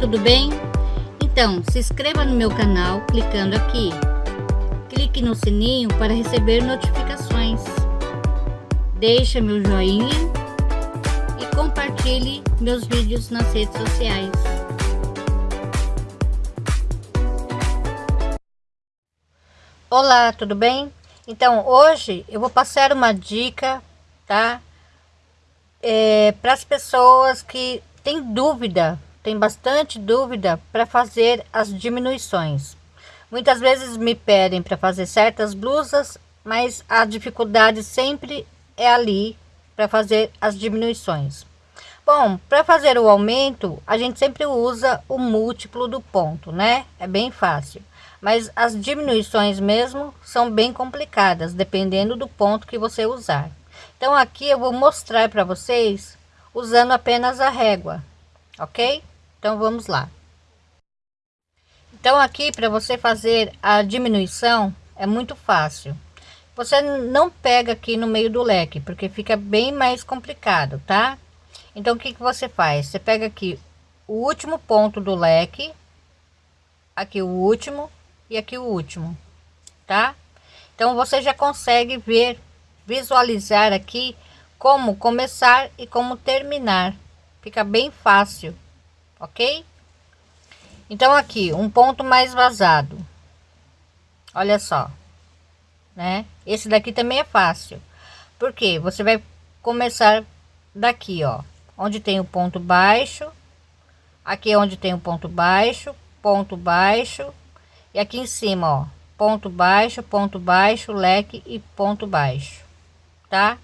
tudo bem? Então, se inscreva no meu canal clicando aqui. Clique no sininho para receber notificações. Deixe meu joinha e compartilhe meus vídeos nas redes sociais. Olá, tudo bem? Então, hoje eu vou passar uma dica, tá? É, para as pessoas que têm dúvida tem bastante dúvida para fazer as diminuições. Muitas vezes me pedem para fazer certas blusas, mas a dificuldade sempre é ali para fazer as diminuições. Bom, para fazer o aumento, a gente sempre usa o múltiplo do ponto, né? É bem fácil. Mas as diminuições mesmo são bem complicadas, dependendo do ponto que você usar. Então aqui eu vou mostrar para vocês usando apenas a régua, ok? Então vamos lá. Então aqui para você fazer a diminuição é muito fácil. Você não pega aqui no meio do leque, porque fica bem mais complicado, tá? Então o que, que você faz? Você pega aqui o último ponto do leque, aqui o último e aqui o último, tá? Então você já consegue ver, visualizar aqui como começar e como terminar. Fica bem fácil ok? Então aqui, um ponto mais vazado. Olha só, né? Esse daqui também é fácil. Porque você vai começar daqui, ó, onde tem o ponto baixo. Aqui é onde tem o ponto baixo, ponto baixo. E aqui em cima, ó, ponto baixo, ponto baixo, leque e ponto baixo, tá?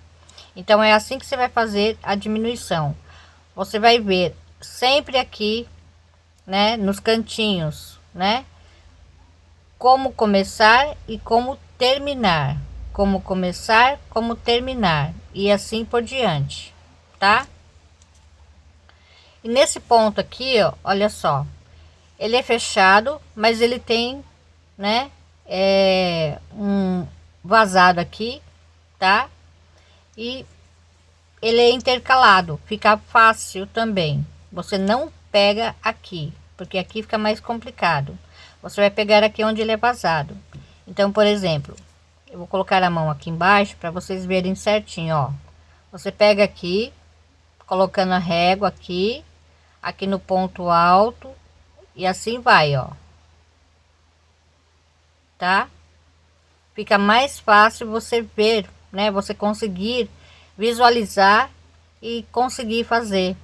Então é assim que você vai fazer a diminuição. Você vai ver sempre aqui, né, nos cantinhos, né? Como começar e como terminar. Como começar, como terminar e assim por diante, tá? E nesse ponto aqui, ó, olha só, ele é fechado, mas ele tem, né, é, um vazado aqui, tá? E ele é intercalado, fica fácil também, você não pega aqui, porque aqui fica mais complicado. Você vai pegar aqui onde ele é vazado. Então, por exemplo, eu vou colocar a mão aqui embaixo para vocês verem certinho, ó. Você pega aqui, colocando a régua aqui, aqui no ponto alto e assim vai, ó. Tá? Fica mais fácil você ver, né? Você conseguir visualizar e conseguir fazer.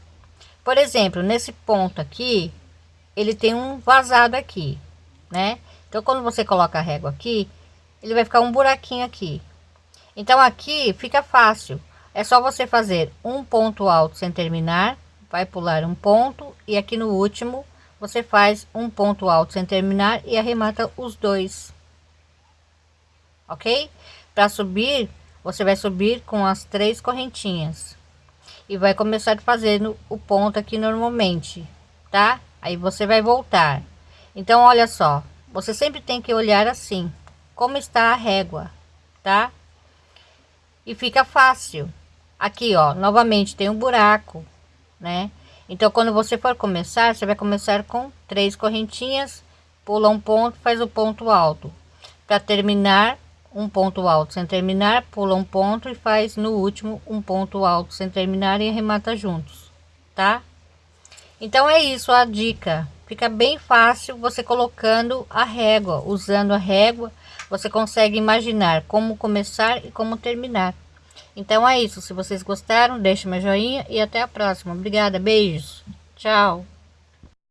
Por exemplo, nesse ponto aqui, ele tem um vazado aqui, né? Então, quando você coloca a régua aqui, ele vai ficar um buraquinho aqui. Então, aqui fica fácil. É só você fazer um ponto alto sem terminar, vai pular um ponto e aqui no último você faz um ponto alto sem terminar e arremata os dois. Ok? Para subir, você vai subir com as três correntinhas e vai começar fazendo o ponto aqui normalmente, tá? Aí você vai voltar. Então, olha só, você sempre tem que olhar assim, como está a régua, tá? E fica fácil. Aqui, ó, novamente tem um buraco, né? Então, quando você for começar, você vai começar com três correntinhas, pula um ponto, faz o ponto alto. Para terminar, um ponto alto sem terminar, pula um ponto e faz no último um ponto alto sem terminar e arremata juntos, tá? Então é isso a dica. Fica bem fácil você colocando a régua, usando a régua, você consegue imaginar como começar e como terminar. Então é isso. Se vocês gostaram, deixe meu joinha e até a próxima. Obrigada, beijos. Tchau.